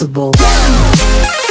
invincible.